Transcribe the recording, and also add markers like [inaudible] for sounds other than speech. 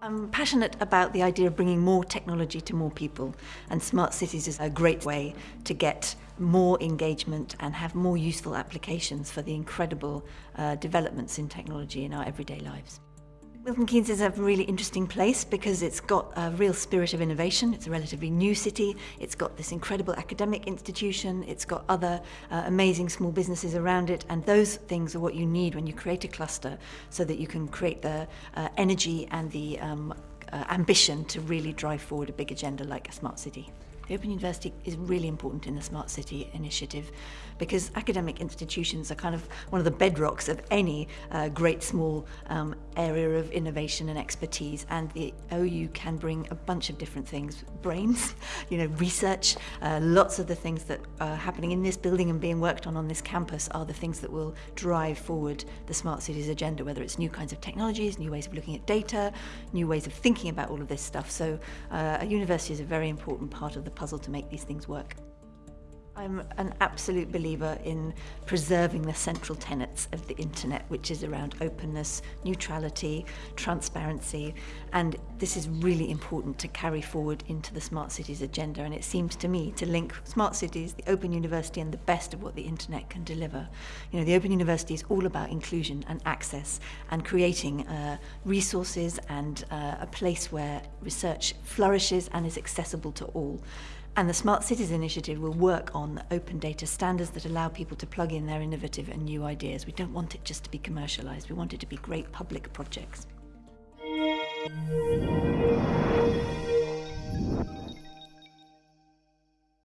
I'm passionate about the idea of bringing more technology to more people and smart cities is a great way to get more engagement and have more useful applications for the incredible uh, developments in technology in our everyday lives. Milton Keynes is a really interesting place because it's got a real spirit of innovation. It's a relatively new city. It's got this incredible academic institution. It's got other uh, amazing small businesses around it. And those things are what you need when you create a cluster so that you can create the uh, energy and the um, uh, ambition to really drive forward a big agenda like a smart city. The Open University is really important in the Smart City initiative because academic institutions are kind of one of the bedrocks of any uh, great small um, area of innovation and expertise and the OU can bring a bunch of different things, brains, [laughs] you know, research, uh, lots of the things that are happening in this building and being worked on on this campus are the things that will drive forward the Smart Cities agenda, whether it's new kinds of technologies, new ways of looking at data, new ways of thinking about all of this stuff. So uh, a university is a very important part of the puzzle to make these things work. I'm an absolute believer in preserving the central tenets of the internet, which is around openness, neutrality, transparency, and this is really important to carry forward into the Smart Cities agenda, and it seems to me to link Smart Cities, the Open University, and the best of what the internet can deliver. You know, the Open University is all about inclusion and access, and creating uh, resources and uh, a place where research flourishes and is accessible to all. And the Smart Cities Initiative will work on open data standards that allow people to plug in their innovative and new ideas. We don't want it just to be commercialised, we want it to be great public projects.